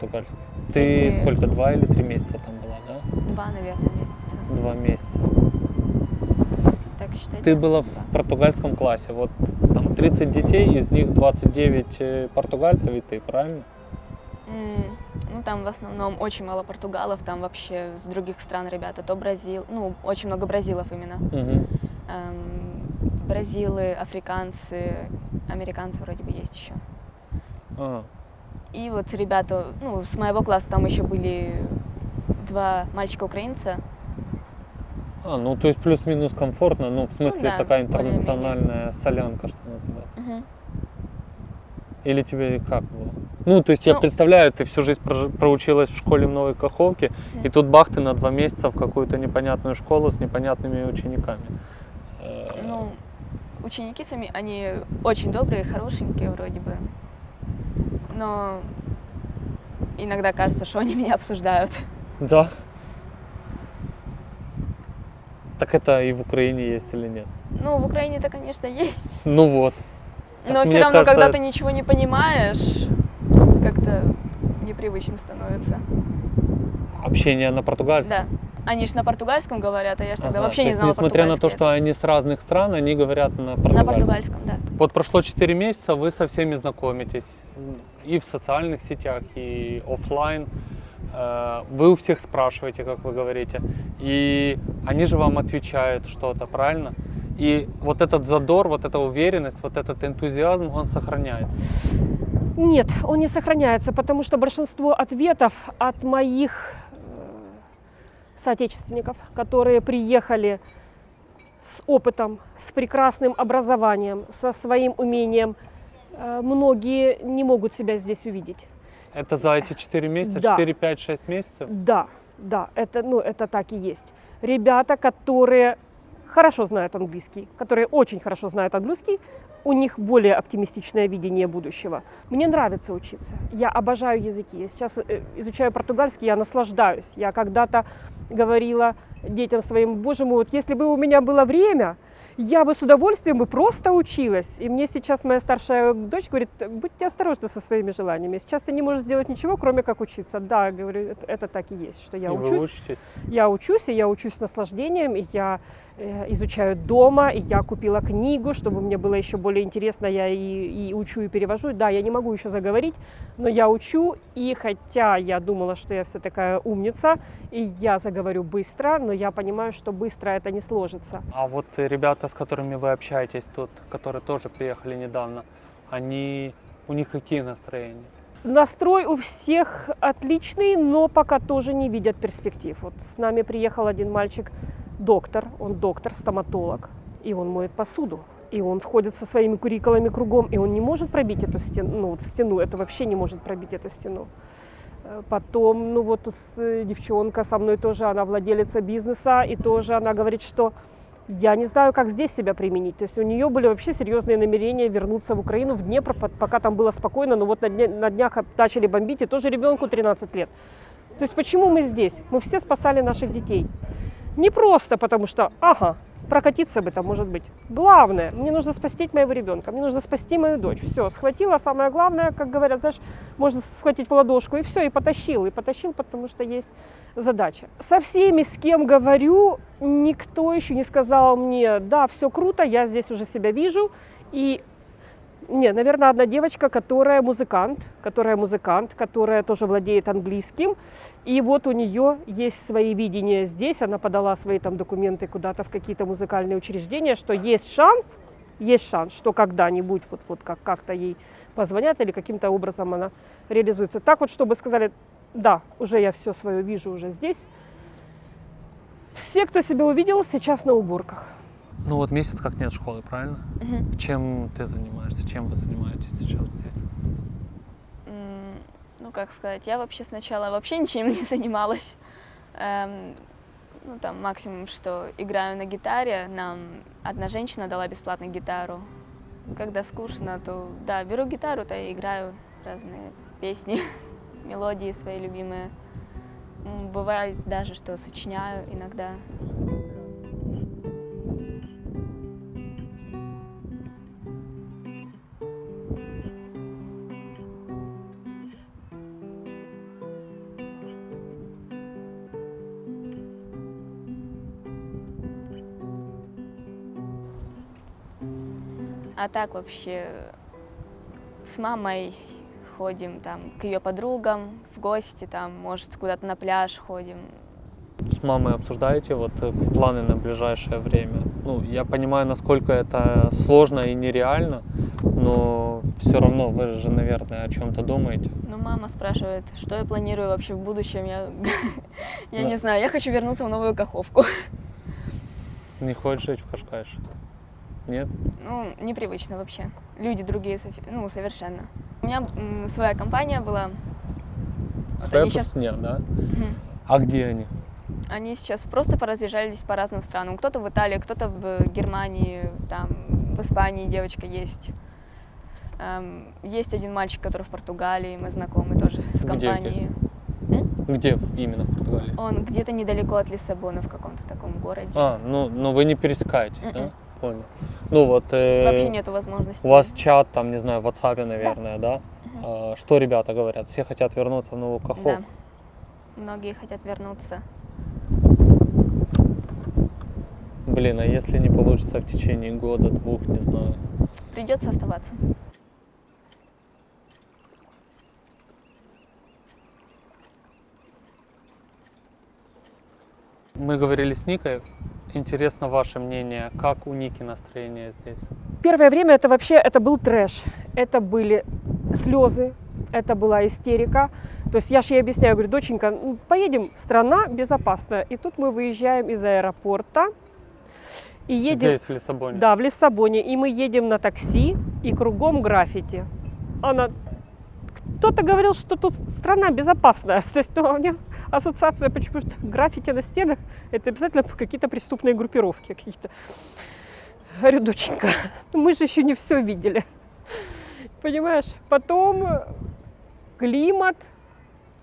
Португальской? Ты Эти- сколько, два или три месяца там была, да? Два, наверное, месяца. Два месяца. Если так считать. Ты да. была в португальском классе, вот там 30 детей, из них 29 э, португальцев и ты, правильно? М, Ну, там в основном очень мало португалов, там вообще с других стран ребята, то Бразил, ну, очень много бразилов именно. Мгм. Эм, бразилы, африканцы, американцы вроде бы есть еще. А, И вот ребята, ну, с моего класса там еще были два мальчика-украинца. а, ну то есть плюс-минус комфортно, ну в смысле да, такая интернациональная солянка, что называется. Мгм. Или тебе как было? Ну, то есть я Ну- представляю, ты всю жизнь прожи- проучилась в школе в Новой Каховке, и Да. тут бах, ты на два месяца в какую-то непонятную школу с непонятными учениками. Э, Ну, ученики сами, они очень добрые, хорошенькие вроде бы. Но иногда кажется, что они меня обсуждают. Да. Так это и в Украине есть или нет? Ну, в Украине-то, конечно, есть. Ну вот. Но Так все мне равно, кажется, когда ты ничего не понимаешь, как-то непривычно становится. Общение на португальском. Да. Они же на португальском говорят, а я же тогда Ага, вообще то не знала несмотря на то, что они с разных стран, они говорят на португальском. На португальском, да. Вот прошло 4 месяца, вы со всеми знакомитесь и в социальных сетях, и оффлайн. Э, Вы у всех спрашиваете, как вы говорите, и они же вам отвечают что-то, правильно? И вот этот задор, вот эта уверенность, вот этот энтузиазм, он сохраняется. Нет, он не сохраняется, потому что большинство ответов от моих э, соотечественников, которые приехали с опытом, с прекрасным образованием, со своим умением, многие не могут себя здесь увидеть. Это за эти 4 месяца, Да. 4, 5, 6 месяцев? Да, да, это, ну, это так и есть. Ребята, которые хорошо знают английский, которые очень хорошо знают английский, у них более оптимистичное видение будущего. Мне нравится учиться. Я обожаю языки. Я сейчас э, изучаю португальский, я наслаждаюсь. Я когда-то говорила детям своим, боже мой, вот если бы у меня было время, я бы с удовольствием бы просто училась. И мне сейчас моя старшая дочь говорит, будьте осторожны со своими желаниями. Сейчас ты не можешь сделать ничего, кроме как учиться. Да, говорю, это, это так и есть, что я И учусь. Я учусь, и я учусь с наслаждением, и я э, изучаю дома, и я купила книгу, чтобы мне было еще более интересно, я и, и учу, и перевожу. Да, я не могу еще заговорить, но я учу, и хотя я думала, что я вся такая умница, и я заговорю быстро, но я понимаю, что быстро это не сложится. А вот ребята, с которыми вы общаетесь тут, которые тоже приехали недавно, они, у них какие настроения? Настрой у всех отличный, но пока тоже не видят перспектив. Вот с нами приехал один мальчик, доктор, он доктор, стоматолог, и он моет посуду. И он ходит со своими курикулами кругом, и он не может пробить эту стену, ну, вот стену, это вообще не может пробить эту стену. Э, Потом, ну вот э, девчонка со мной тоже, она владелица бизнеса, и тоже она говорит, что я не знаю, как здесь себя применить. То есть у нее были вообще серьезные намерения вернуться в Украину, в Днепр, по- пока там было спокойно, но вот на, дня- на днях начали бомбить, и тоже ребенку 13 лет. То есть почему мы здесь? Мы все спасали наших детей. Не просто потому что, ага, прокатиться бы там, может быть. Главное, мне нужно спасти моего ребенка, мне нужно спасти мою дочь. Все, схватила, самое главное, как говорят, знаешь, можно схватить в ладошку, и все, и потащил. И потащил, потому что есть задача. Со всеми, с кем говорю, никто еще не сказал мне, да, все круто, я здесь уже себя вижу. И нет, наверное, одна девочка, которая музыкант, которая музыкант, которая тоже владеет английским. И вот у нее есть свои видения здесь. Она подала свои там документы куда-то в какие-то музыкальные учреждения, что есть шанс, есть шанс, что когда-нибудь вот, вот как, как-то ей позвонят или каким-то образом она реализуется. Так вот, чтобы сказали, да, уже я все свое вижу уже здесь. Все, кто себя увидел, сейчас на уборках. Ну вот месяц как нет школы, правильно? Мгм. Чем ты занимаешься? Чем вы занимаетесь сейчас здесь? Ну, как сказать, я вообще сначала вообще ничем не занималась. Эм, ну, там, максимум, что играю на гитаре. Нам одна женщина дала бесплатно гитару. Когда скучно, то, да, беру гитару, то играю разные песни, мелодии свои любимые. Бывает даже, что сочиняю иногда. А так вообще с мамой ходим там к ее подругам в гости, там, может, куда-то на пляж ходим. С мамой обсуждаете вот э, планы на ближайшее время? Ну, я понимаю, насколько это сложно и нереально, но все равно вы же, наверное, о чем-то думаете. Ну, мама спрашивает, что я планирую вообще в будущем. Я, я Да. не знаю, я хочу вернуться в новую Каховку. Не хочешь жить в Кашкайше? Нет? Ну, непривычно вообще. Люди другие, ну, совершенно. У меня своя компания была. Вот Своя они щас- пустыня, да? А где они? Они сейчас просто поразъезжались по разным странам. Кто-то в Италии, кто-то в Германии, там, в Испании девочка есть. Эм, есть один мальчик, который в Португалии, мы знакомы тоже с Где, компанией. Где в- именно в Португалии? Он где-то недалеко от Лиссабона, в каком-то таком городе. А, ну, ну вы не пересекаетесь, да? Мгм. Понял. Ну вот, э, Вообще нету возможности. у вас чат там, не знаю, в WhatsApp, наверное, да? А, что ребята говорят? Все хотят вернуться в Новую Да. Каховку? Многие хотят вернуться. Блин, а если не получится в течение года, двух, не знаю. Придется оставаться. Мы говорили с Никой, Интересно ваше мнение, как у Ники настроение здесь? Первое время это вообще это был трэш. Это были слезы, это была истерика. То есть я же ей объясняю, говорю, доченька, ну, поедем, страна безопасная. И тут мы выезжаем из аэропорта и едем... Здесь, в Лиссабоне? Да, в Лиссабоне. И мы едем на такси, и кругом граффити. Она... Кто-то говорил, что тут страна безопасная. То есть ну, у меня ассоциация, почему что граффити на стенах, это обязательно какие-то преступные группировки какие-то. Говорю, доченька, ну мы же еще не все видели. Понимаешь? Потом климат,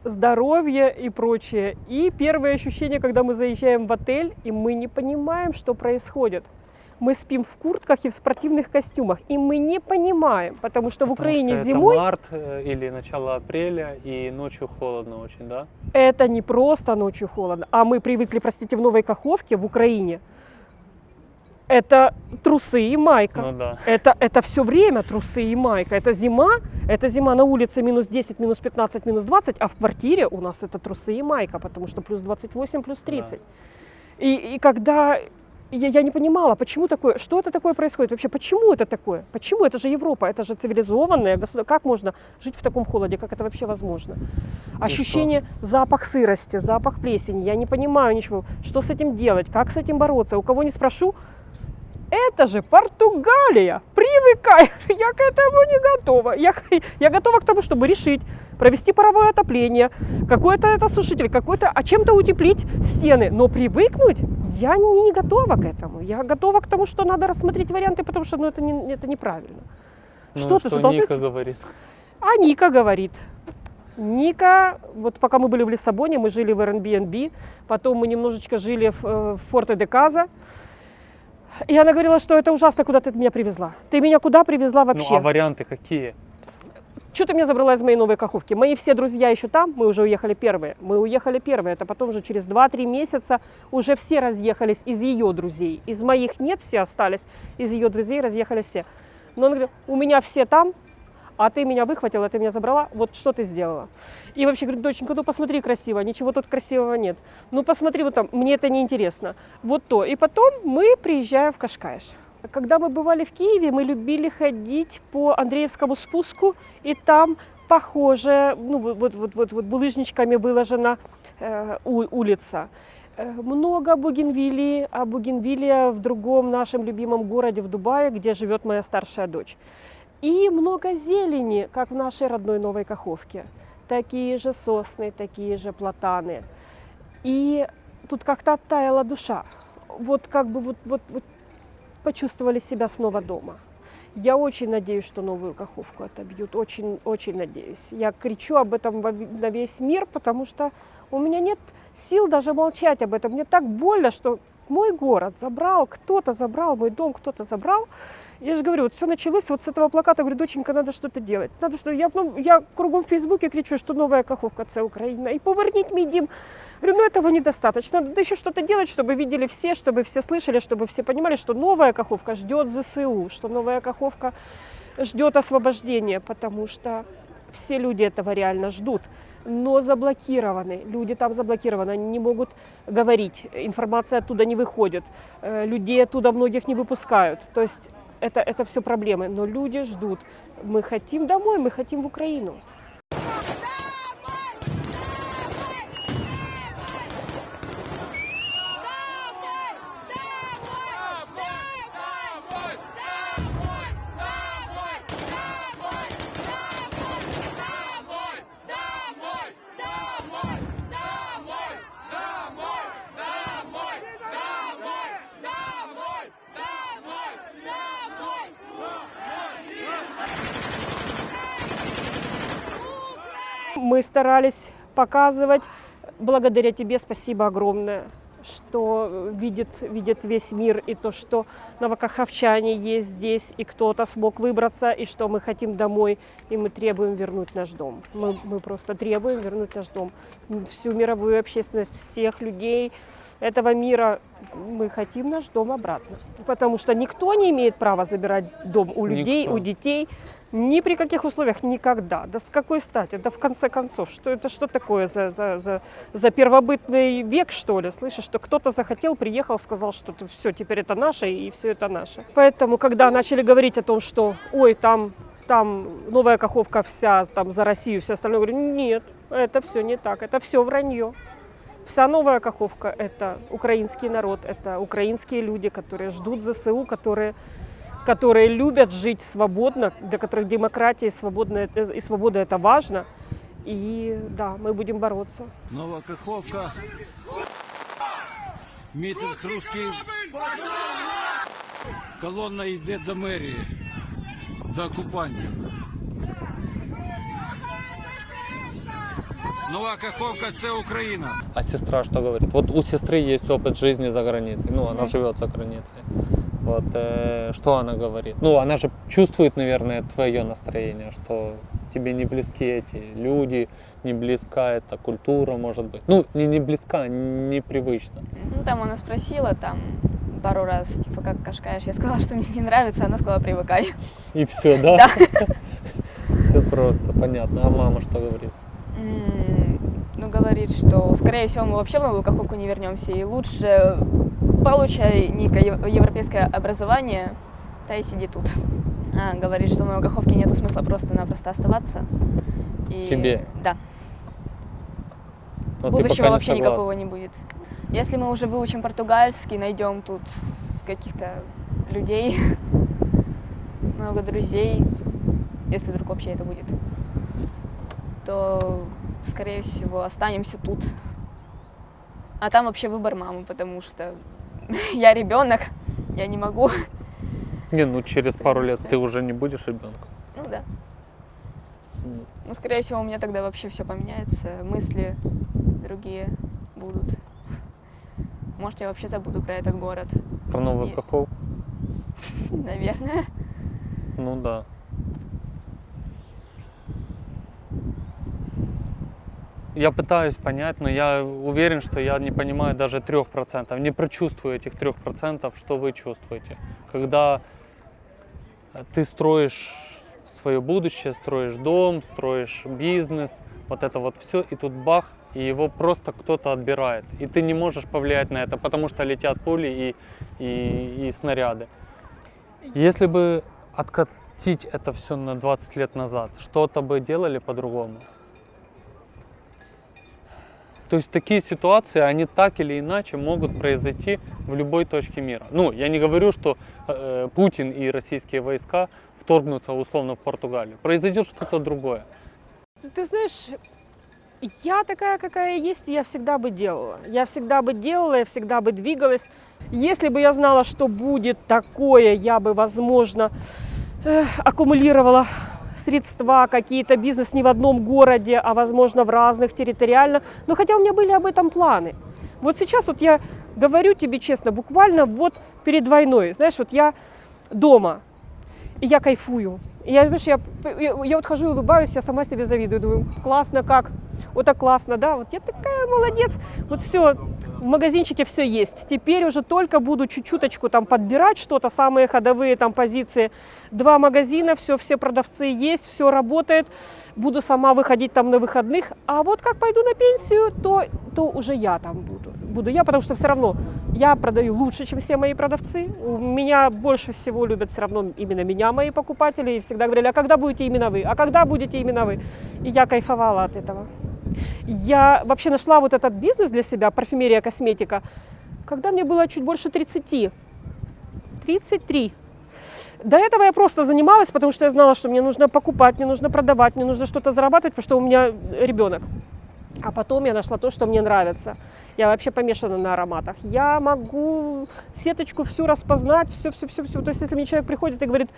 здоровье и прочее. И первые ощущения, когда мы заезжаем в отель, и мы не понимаем, что происходит. Мы спим в куртках и в спортивных костюмах, и мы не понимаем, потому что в Потому Украине что зимой Это март э, или начало апреля, и ночью холодно очень, да? это не просто ночью холодно, а мы привыкли, простите, в Новой Каховке, в Украине, это трусы и майка. Ну да. Это, это все время трусы и майка. Это зима, это зима на улице минус 10, минус 15, минус 20, а в квартире у нас это трусы и майка, потому что плюс 28, плюс 30. И, и когда я, я не понимала, почему такое, что это такое происходит? Вообще, почему это такое, почему? Это же Европа, это же цивилизованное государство, как можно жить в таком холоде, как это вообще возможно? Ощущение, запах сырости, запах плесени, я не понимаю ничего, что с этим делать, как с этим бороться, у кого не спрошу, это же Португалия, привыкай, я к этому не готова. Я, я готова к тому, чтобы решить, провести паровое отопление, какой-то это сушитель, какой-то, а чем-то утеплить стены. Но привыкнуть я не готова к этому. Я готова к тому, что надо рассмотреть варианты, потому что ну, это, не, это неправильно. Ну, Что-то что же должны Ника говорит. а Ника говорит. Ника, вот пока мы были в Лиссабоне, мы жили в Airbnb, потом мы немножечко жили в, э, в Форте де Каза. И она говорила, что это ужасно, куда ты меня привезла. Ты меня куда привезла Ну, вообще? а варианты какие? Что ты меня забрала из моей новой каховки? Мои все друзья еще там, мы уже уехали первые. Мы уехали первые, это потом уже через 2-3 месяца уже все разъехались из ее друзей. Из моих нет, все остались, из ее друзей разъехались все. Но он говорит, у меня все там, а ты меня выхватила, ты меня забрала, вот что ты сделала? И вообще говорит, доченька, ну посмотри красиво, ничего тут красивого нет. Ну посмотри вот там, мне это не интересно. Вот то. И потом мы приезжаем в Кашкаиш. Когда мы бывали в Киеве, мы любили ходить по Андреевскому спуску, и там похоже, ну вот, вот, вот, вот, вот булыжничками выложена э, у- улица. Э, Много бугенвилии, а бугенвилия в другом нашем любимом городе, в Дубае, где живет моя старшая дочь. И много зелени, как в нашей родной Новой Каховке. Такие же сосны, такие же платаны. И тут как-то оттаяла душа. Вот как бы вот, вот, вот почувствовали себя снова дома. Я очень надеюсь, что новую Каховку отобьют. Очень, очень надеюсь. Я кричу об этом на весь мир, потому что у меня нет сил даже молчать об этом. Мне так больно, что мой город забрал, кто-то забрал, мой дом кто-то забрал. Я же говорю, вот все началось вот с этого плаката. Говорю, доченька, надо что-то делать. Надо что я, ну, я кругом в Фейсбуке кричу, что новая Каховка – это Украина. И поверніть мій дім. Говорю, ну этого недостаточно. Надо еще что-то делать, чтобы видели все, чтобы все слышали, чтобы все понимали, что новая Каховка ждет ЗСУ, что новая Каховка ждет освобождения, потому что все люди этого реально ждут. Но заблокированы, люди там заблокированы, они не могут говорить, информация оттуда не выходит, э, людей оттуда многих не выпускают. То есть это, это все проблемы, но люди ждут. Мы хотим домой, мы хотим в Украину. Мы старались показывать, благодаря тебе спасибо огромное, что видит, видит весь мир, и то, что новокаховчане есть здесь, и кто-то смог выбраться, и что мы хотим домой, и мы требуем вернуть наш дом. Мы, мы просто требуем вернуть наш дом. Всю мировую общественность, всех людей этого мира, мы хотим наш дом обратно. Потому что никто не имеет права забирать дом у людей, Никто. у детей. Ни при каких условиях никогда. Да с какой стати? Да в конце концов, что это что такое за, за, за, за первобытный век, что ли? Слышишь, что кто-то захотел, приехал, сказал, что все, теперь это наше, и все это наше. Поэтому, когда начали говорить о том, что, ой, там, там новая Каховка вся, там за Россию, все остальное, говорю, нет, это все не так, это все вранье. Вся новая Каховка – это украинский народ, это украинские люди, которые ждут ЗСУ, которые которые любят жить свободно, для которых демократия и, свободная, и свобода это важно. И да, мы будем бороться. Нова Каховка. Мітинг русський. Колонна йде до мерії, до окупантів. Нова Каховка це Україна. А сестра что говорит? Вот у сестры есть опыт жизни за границей. Ну, она живет за границей. Вот э, что она говорит? Ну, она же чувствует, наверное, твое настроение, что тебе не близки эти люди, не близка эта культура, может быть. Ну, не, не близка, непривычно. Ну, там она спросила, там, пару раз, типа, как кашкаешь. Я сказала, что мне не нравится, она сказала, привыкай. И все, да? Да. Все просто, понятно. А мама что говорит? Ну, говорит, что, скорее всего, мы вообще в Новую Каховку не вернемся, и лучше получай некое ев- европейское образование, да и сиди тут. А, говорит, что в Новой Каховке нету смысла просто-напросто оставаться. И, Тебе? Да. Но ты Будущего вообще согласна. никакого не будет. Если мы уже выучим португальский, найдем тут каких-то людей, много друзей, если вдруг вообще это будет, то, скорее всего, останемся тут. А там вообще выбор мамы, потому что я ребенок, я не могу. Не, ну через пару лет ты уже не будешь ребенком. Ну да. Ну, скорее всего, у меня тогда вообще все поменяется, мысли другие будут. Может, я вообще забуду про этот город, Про Новую Нет. Каховку? наверное. Ну да. Я пытаюсь понять, но я уверен, что я не понимаю даже 3%, не прочувствую этих 3%, что вы чувствуете. Когда э, ты строишь свое будущее, строишь дом, строишь бизнес, вот это вот все, и тут бах, и его просто кто-то отбирает. И ты не можешь повлиять на это, потому что летят пули и, и, и снаряды. Если бы откатить это все на 20 лет назад, что-то бы делали по-другому? То есть такие ситуации, они так или иначе могут произойти в любой точке мира. Ну, я не говорю, что э, Путин и российские войска вторгнутся условно в Португалию. Произойдет что-то другое. Ты знаешь, я такая, какая есть, я всегда бы делала. Я всегда бы делала, я всегда бы двигалась. Если бы я знала, что будет такое, я бы, возможно, э, аккумулировала средства, какие-то бизнес не в одном городе, а возможно в разных территориально. Но хотя у меня были об этом планы. Вот сейчас вот я говорю тебе честно, буквально вот перед войной, знаешь, вот я дома, и я кайфую. Я, знаешь, я, я, я вот хожу и улыбаюсь, я сама себе завидую, думаю, классно как, вот так классно, да, вот я такая молодец, вот все, в магазинчике все есть. Теперь уже только буду чуть-чуточку там подбирать что-то, самые ходовые там позиции. Два магазина, все, все продавцы есть, все работает. Буду сама выходить там на выходных. А вот как пойду на пенсию, то, то уже я там буду. Буду я, потому что все равно я продаю лучше, чем все мои продавцы. У меня больше всего любят все равно именно меня мои покупатели. И всегда говорили, а когда будете именно вы? А когда будете именно вы? И я кайфовала от этого. Я вообще нашла вот этот бизнес для себя, парфюмерия, косметика, когда мне было чуть больше 30. 33. До этого я просто занималась, потому что я знала, что мне нужно покупать, мне нужно продавать, мне нужно что-то зарабатывать, потому что у меня ребенок. А потом я нашла то, что мне нравится. Я вообще помешана на ароматах. Я могу сеточку всю распознать, все, все, все, все. То есть, если мне человек приходит и говорит,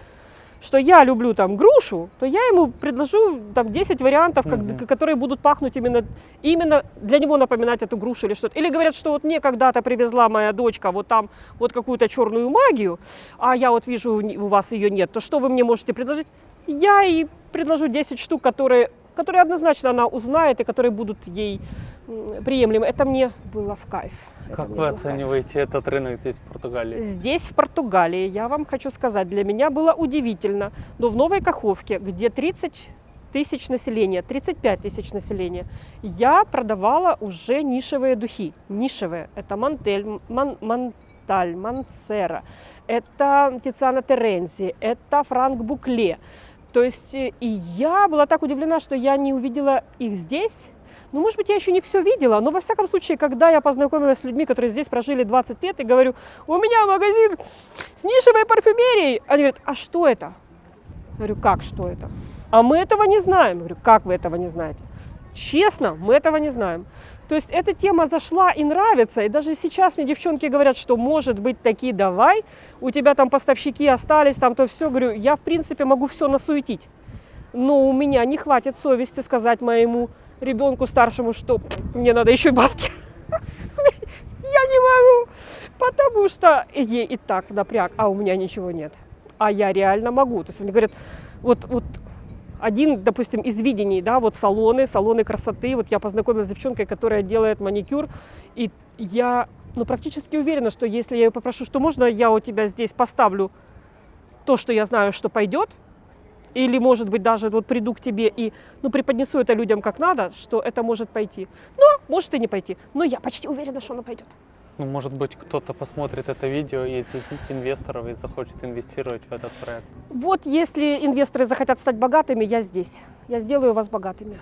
что я люблю там грушу, то я ему предложу там 10 вариантов, как- Мгм. которые будут пахнуть именно, именно для него напоминать эту грушу или что-то. Или говорят, что вот мне когда-то привезла моя дочка вот там вот какую-то черную магию, а я вот вижу, у вас ее нет, то что вы мне можете предложить? Я ей предложу 10 штук, которые которые однозначно она узнает и которые будут ей приемлемы. Это мне было в кайф. Это Как вы в кайф. оцениваете этот рынок здесь, в Португалии? Здесь, в Португалии, я вам хочу сказать, для меня было удивительно, но в Новой Каховке, где 30 тысяч населения, 35 тысяч населения, я продавала уже нишевые духи. Нишевые. Это Мантель, Ман, Манталь, Мансера, это Тициана Терензи, это Франк Букле. То есть э, и я была так удивлена, что я не увидела их здесь. Ну, может быть, я еще не все видела, но во всяком случае, когда я познакомилась с людьми, которые здесь прожили 20 лет, и говорю, у меня магазин с нишевой парфюмерией, они говорят, а что это? Я говорю, как что это? А мы этого не знаем. Я говорю, как вы этого не знаете? Честно, мы этого не знаем. То есть эта тема зашла и нравится, и даже сейчас мне девчонки говорят, что может быть таки давай, у тебя там поставщики остались, там то все, говорю, я в принципе могу все насуетить, но у меня не хватит совести сказать моему ребенку старшему, что мне надо еще бабки. Я не могу, потому что ей и так напряг, а у меня ничего нет. А я реально могу. То есть они говорят, вот, вот один, допустим, из видений, да, вот салоны, салоны красоты. Вот я познакомилась с девчонкой, которая делает маникюр, и я, ну, практически уверена, что если я ее попрошу, что можно я у тебя здесь поставлю то, что я знаю, что пойдет, или, может быть, даже вот приду к тебе и, ну, преподнесу это людям как надо, что это может пойти. Но может и не пойти. Но я почти уверена, что оно пойдет. Ну, может быть, кто-то посмотрит это видео из инвесторов и захочет инвестировать в этот проект. Вот если инвесторы захотят стать богатыми, я здесь. Я сделаю вас богатыми.